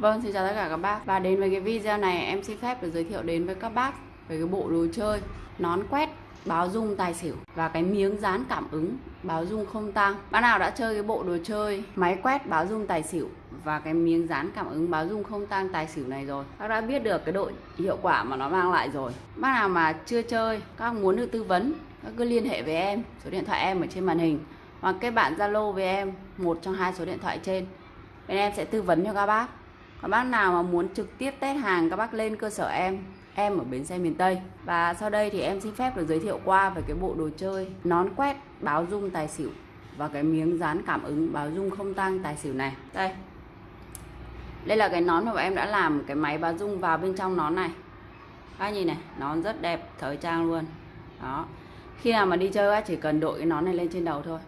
Vâng, xin chào tất cả các bác. Và đến với cái video này em xin phép được giới thiệu đến với các bác về cái bộ đồ chơi nón quét báo dung tài xỉu và cái miếng dán cảm ứng báo dung không tăng Bác nào đã chơi cái bộ đồ chơi máy quét báo dung tài xỉu và cái miếng dán cảm ứng báo dung không tăng tài xỉu này rồi? Bác đã biết được cái độ hiệu quả mà nó mang lại rồi. Bác nào mà chưa chơi, các muốn được tư vấn các cứ liên hệ với em. Số điện thoại em ở trên màn hình. Hoặc kết bạn Zalo với em một trong hai số điện thoại trên. Bên em sẽ tư vấn cho các bác các bác nào mà muốn trực tiếp test hàng các bác lên cơ sở em? Em ở bến xe miền Tây. Và sau đây thì em xin phép được giới thiệu qua về cái bộ đồ chơi nón quét, báo dung tài xỉu và cái miếng dán cảm ứng báo dung không tăng tài xỉu này. Đây. Đây là cái nón mà em đã làm cái máy báo dung vào bên trong nón này. Các nhìn này, nón rất đẹp, thời trang luôn. Đó. Khi nào mà đi chơi á chỉ cần đội cái nón này lên trên đầu thôi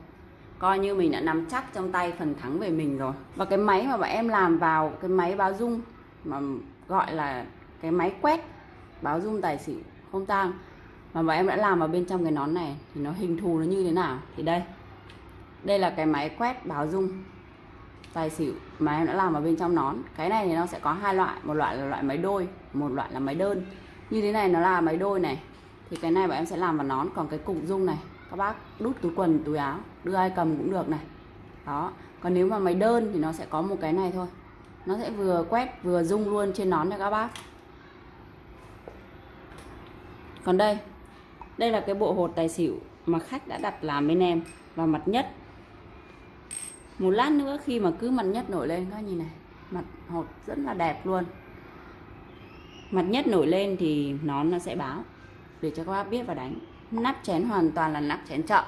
coi như mình đã nắm chắc trong tay phần thắng về mình rồi. Và cái máy mà bọn em làm vào, cái máy báo dung mà gọi là cái máy quét, báo dung tài xỉu, không tang, mà bọn em đã làm vào bên trong cái nón này, thì nó hình thù nó như thế nào? Thì đây. Đây là cái máy quét báo dung tài xỉu mà em đã làm vào bên trong nón. Cái này thì nó sẽ có hai loại, một loại là loại máy đôi, một loại là máy đơn. Như thế này nó là máy đôi này. Thì cái này bọn em sẽ làm vào nón. Còn cái cục dung này các bác đút túi quần, túi áo, đưa ai cầm cũng được này. Đó. Còn nếu mà máy đơn thì nó sẽ có một cái này thôi. Nó sẽ vừa quét, vừa rung luôn trên nón cho các bác. Còn đây đây là cái bộ hột tài xỉu mà khách đã đặt làm bên em và mặt nhất. Một lát nữa khi mà cứ mặt nhất nổi lên, các nhìn này, mặt hột rất là đẹp luôn. Mặt nhất nổi lên thì nón nó sẽ báo để cho các bác biết và đánh nắp chén hoàn toàn là nắp chén chợ.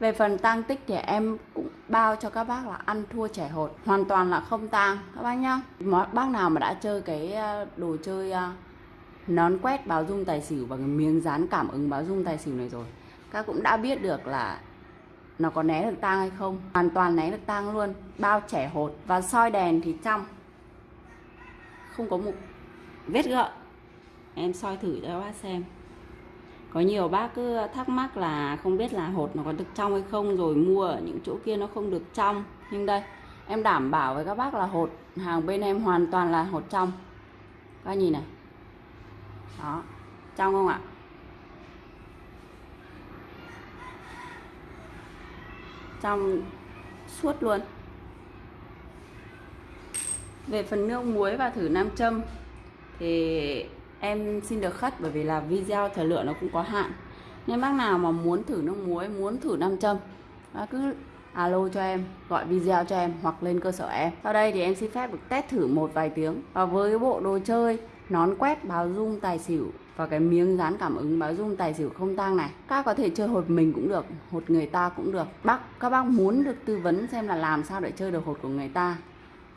Về phần tăng tích thì em cũng bao cho các bác là ăn thua trẻ hột. Hoàn toàn là không tang, các bác nhá. Bác nào mà đã chơi cái ờ, đồ chơi ờ, nón quét báo dung tài xỉu và cái miếng dán cảm ứng báo dung tài xỉu này rồi, các cũng đã biết được là nó có né được tang hay không. Hoàn toàn né được tang luôn, bao trẻ hột và soi đèn thì trong. Không có một vết gợn em soi thử cho các bác xem có nhiều bác cứ thắc mắc là không biết là hột nó có được trong hay không, rồi mua ở những chỗ kia nó không được trong. Nhưng đây, em đảm bảo với các bác là hột hàng bên em hoàn toàn là hột trong. Các nhìn này. Đó, trong không ạ? Trong suốt luôn. Về phần nước muối và thử nam châm, thì em xin được khất bởi vì là video thời lượng nó cũng có hạn. Nên bác nào mà muốn thử nước muối, muốn thử nam châm, bác cứ alo cho em, gọi video cho em hoặc lên cơ sở em. Sau đây thì em xin phép được test thử một vài tiếng. Và với bộ đồ chơi, nón quét, báo dung, tài xỉu và cái miếng dán cảm ứng báo dung, tài xỉu không tang này, các có thể chơi hột mình cũng được, hột người ta cũng được. Bác, các bác muốn được tư vấn xem là làm sao để chơi được hột của người ta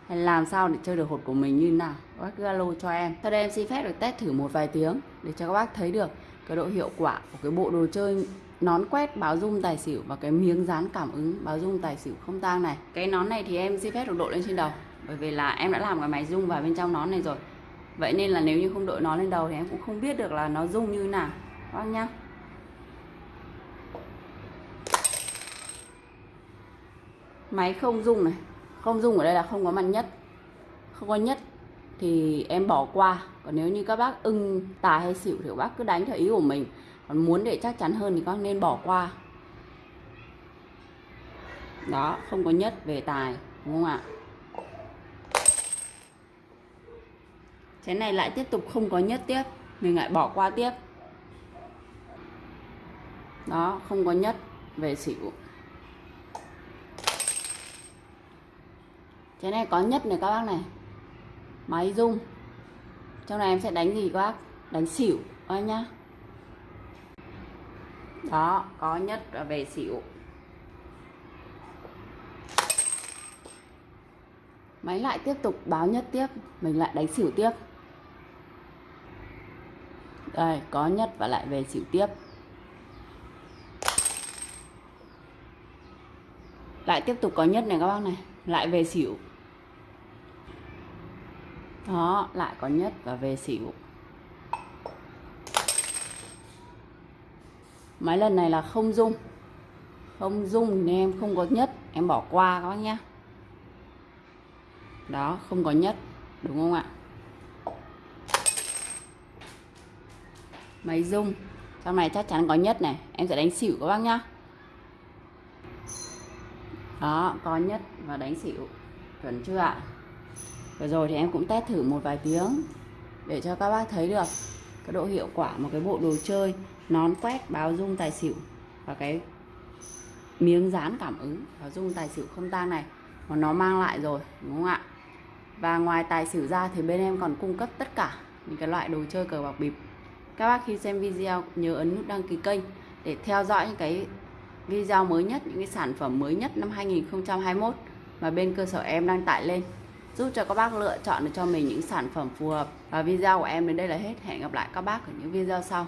hay làm sao để chơi được hột của mình như thế nào? Các bác cứ alo cho em. Sau đây em xin phép được test thử một vài tiếng để cho các bác thấy được cái độ hiệu quả của cái bộ đồ chơi nón quét báo dung tài xỉu và cái miếng dán cảm ứng báo dung tài xỉu không tang này. Cái nón này thì em xin phép được đội lên trên đầu, bởi vì là em đã làm cái máy dung vào bên trong nón này rồi. Vậy nên là nếu như không đội nó lên đầu thì em cũng không biết được là nó dung như nào. Các bác nhá. Máy không dung này không dung ở đây là không có mặt nhất. Không có nhất thì em bỏ qua. Còn nếu như các bác ưng tài hay xỉu thì các bác cứ đánh theo ý của mình. Còn muốn để chắc chắn hơn thì các bác nên bỏ qua. Đó, không có nhất về tài, đúng không ạ? Cái này lại tiếp tục không có nhất tiếp. Mình lại bỏ qua tiếp. Đó, không có nhất về xỉu. Cái này, có nhất này các bác này. Máy rung. Trong này em sẽ đánh gì các bác? Đánh xỉu, các bác nhá. Đó, có nhất và về xỉu. Máy lại tiếp tục báo nhất tiếp, mình lại đánh xỉu tiếp. Đây, có nhất và lại về xỉu tiếp. Lại tiếp tục có nhất này các bác này. Lại về xỉu đó lại có nhất và về xỉu. Mấy lần này là không dung. Không dung nên em không có nhất em bỏ qua các bác nhé đó không có nhất đúng không ạ? Máy dung, trong này chắc chắn có nhất này em sẽ đánh xỉu các bác nhá. Đó có nhất và đánh xỉu. Chuẩn chưa ạ? Vừa rồi thì em cũng test thử một vài tiếng để cho các bác thấy được cái độ hiệu quả một cái bộ đồ chơi nón quét, báo dung, tài xỉu và cái miếng dán cảm ứng, báo dung, tài xỉu không tang này mà nó mang lại rồi, đúng không ạ? Và ngoài tài xỉu ra thì bên em còn cung cấp tất cả những cái loại đồ chơi cờ bạc bịp. Các bác khi xem video nhớ ấn nút đăng ký kênh để theo dõi những cái video mới nhất, những cái sản phẩm mới nhất năm 2021 mà bên cơ sở em đang tải lên giúp cho các bác lựa chọn được cho mình những sản phẩm phù hợp. Và video của em đến đây là hết. Hẹn gặp lại các bác ở những video sau.